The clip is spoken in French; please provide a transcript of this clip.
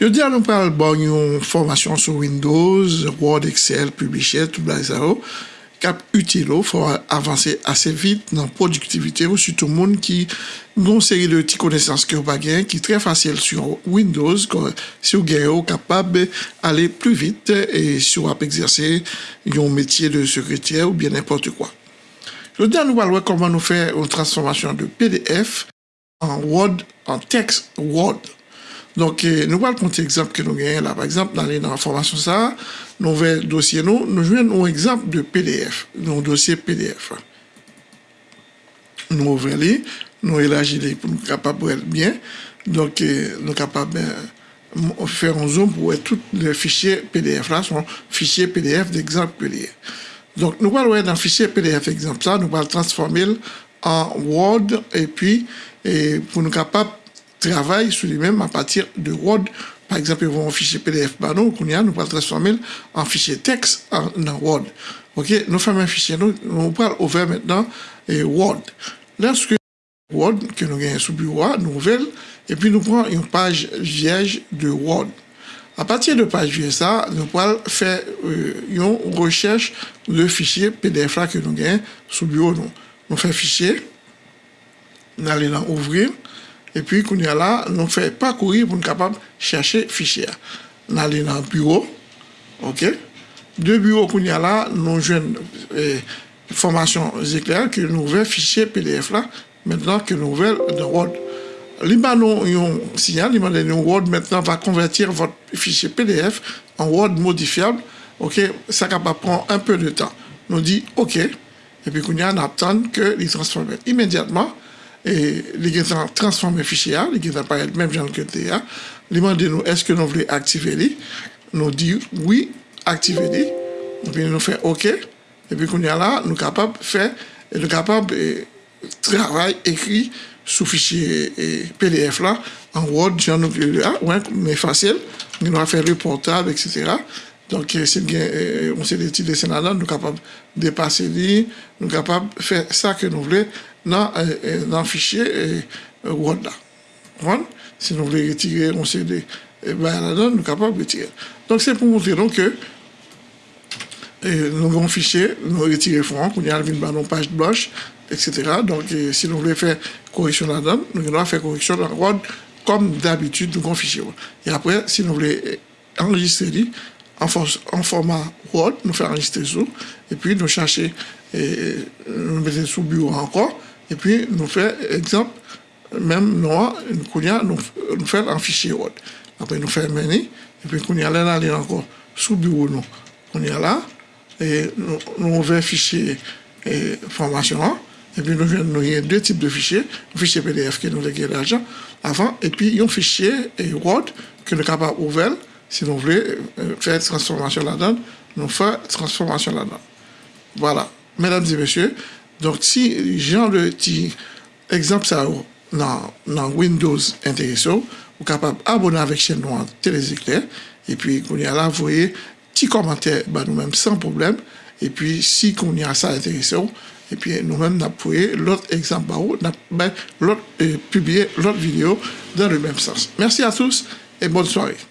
Je dis à nous parler bon, formation sur Windows, Word, Excel, Publisher, tout ça, cap utile, faut avancer assez vite dans la productivité, ou surtout le monde qui a une série de petites connaissances qui qui très facile sur Windows, si vous êtes capable d'aller plus vite et si vous exercer un métier de secrétaire ou bien n'importe quoi. Je dis à nous parler comment nous faire une transformation de PDF en Word, en texte Word. Donc, euh, nous allons prendre exemple que nous gagnons là. Par exemple, dans les formation ça, nous le dossier nous, nous jouons un exemple de PDF, un dossier PDF. Nous ouvrons nous élargissons pour nous capables bien. Donc, euh, nous capables euh, faire un zoom pour tous les fichiers PDF là, sont fichiers PDF d'exemple PDF. Donc, nous allons dans le fichier PDF exemple ça, nous allons transformer en Word et puis, et pour nous capables travaille sur lui-même à partir de Word. Par exemple, ils vont en fichier PDF, bah non, qu'on y a, nous pas le transformer en fichier texte dans Word. Ok, nous faisons un fichier, nous, nous parlons ouvert maintenant et Word. Lorsque Word, que nous gagnons sous bureau, nouvelle, et puis nous prenons une page vierge de Word. A patir de page vye sa, nou pal fè euh, yon rechèche de fichye PDF la ke nou gen sou bureau nou. Nou fè fichye, nou alè nan ouvrir, et puis, là, nous fait parcourir pour être capable chercher fichier. Nous allons dans le bureau, ok? Deux bureaux nous jouons eh, formation éclair que nous ouvrons fichier PDF là, maintenant que nous ouvrons dans Word. L'Ibanon, un signal, l'Ibanon Word maintenant va convertir votre fichier PDF en Word modifiable. OK, ça va prendre un peu de temps. Nous dit OK, et puis qu'on a, attend que les transforme immédiatement e li gen tan transforme fichye a, li gen tan paret mèm jan kote a, li mande nou eske nou vle aktive li, nou di oui, aktive li, epi nou fè ok, epi koun ya la nou kapab fè, e nou kapab e, travay ekri sou fichye e, PDF la, an Word jan nou vle li a, ouan mè fasyel, nou a fè reportab, etc., Donk e, se gen, e, on se deti de senada, nou kapab depase li, nou kapab fe sa ke nou vle nous dans, euh, dans le fichier Word Si nous voulons retirer on CD, eh ben, nous sommes capables de retirer. Donc, c'est pour montrer donc, que nous avons un fichier, nous retirons front, on y a une page blanche, etc. Donc, si nous voulons faire correction là-dedans, nous devons faire correction dans Word comme d'habitude, nous avons un fichier. Et après, si nous voulons enregistrer en, en format Word, nous faisons enregistrer sous, et puis nous chercher, et, nous mettons sous bureau encore, et puis, nous faisons, exemple, même nous, nous, nous faisons un fichier Word. Après, nous faisons menu, et puis, nous allons aller encore sous bureau, nous. On est là, et nous, ouvrons fichier et formation, et puis nous avons deux types de fichiers, un fichier PDF qui nous gagné l'argent avant, et puis un fichier et Word que nous sommes capables d'ouvrir, si nous voulons euh, faire transformation là-dedans, nous faisons transformation là-dedans. Voilà. Mesdames et messieurs, Donk si jan le ti ekzamp sa ou nan, nan Windows Intereso, ou kapab abonan vek chen nou an Telezikler, epi kouni ala voye ti komante ba nou menm san problem, epi si kouni a sa Intereso, epi nou menm nap voye lot ekzamp ba ou, nap ben lot, eh, publie lot video dan le menm sens. Mersi a tous, et bonne soirée.